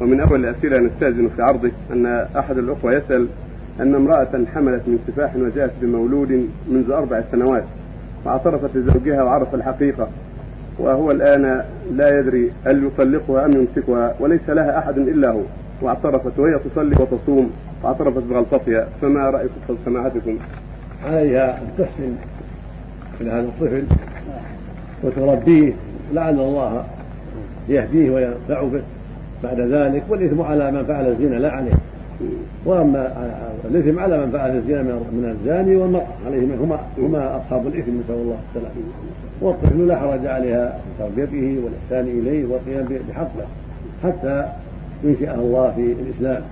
ومن أول الأسئلة نستأذن في عرضه أن أحد الأخوة يسأل أن امرأة حملت من سفاح وجاءت بمولود منذ أربع سنوات واعترفت لزوجها وعرف الحقيقة وهو الآن لا يدري هل يطلقها أم يمسكها وليس لها أحد إلا هو واعترفت وهي تصلي وتصوم واعترفت بغلطتها فما رأيكم سماحتكم؟ عليها أن تحسن إلى هذا الطفل وتربيه لعل الله يهديه وينفع به بعد ذلك والإثم على من فعل الزنا لا عليه. وأما الإثم على من فعل الزنا من الزاني والمرأة عليهما هما هما أصحاب الإثم نسأل الله السلامة. والطفل لا حرج عليها تربيته والإحسان إليه والقيام بحقه حتى ينشئه الله في الإسلام.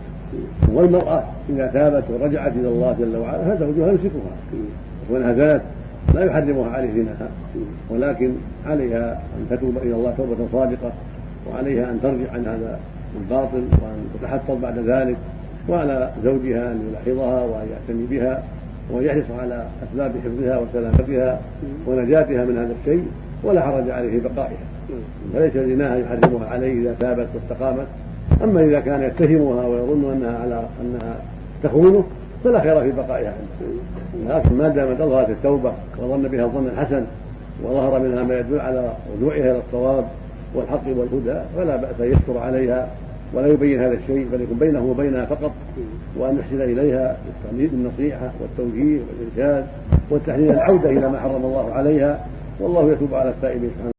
والمرأة إذا تابت ورجعت إلى الله جل وعلا فزوجها يمسكها. وكونها زنت لا يحرمها عليه زناها ولكن عليها أن تتوب إلى الله توبة صادقة. وعليها أن ترجع عن هذا الباطل وأن تتحفظ بعد ذلك وعلى زوجها أن يلاحظها وأن يعتني بها وان يحرص على أسباب حفظها وسلامتها ونجاتها من هذا الشيء ولا حرج عليه في بقائها. فليس زناها يحرمها عليه إذا تابت واستقامت. أما إذا كان يتهمها ويظن أنها على أنها تخونه فلا خير في بقائها. لكن ما دامت أظهرت التوبة وظن بها الظن الحسن وظهر منها ما يدل على رجوعها إلى الصواب والحق والهدى فلا بأس أن يستر عليها ولا يبين هذا الشيء بل يكون بينه وبينها فقط وأن يحسن إليها بالنصيحه والتوجيه والإرشاد والتحليل العودة إلى ما حرم الله عليها. والله يتوب على التائبين سبحانه.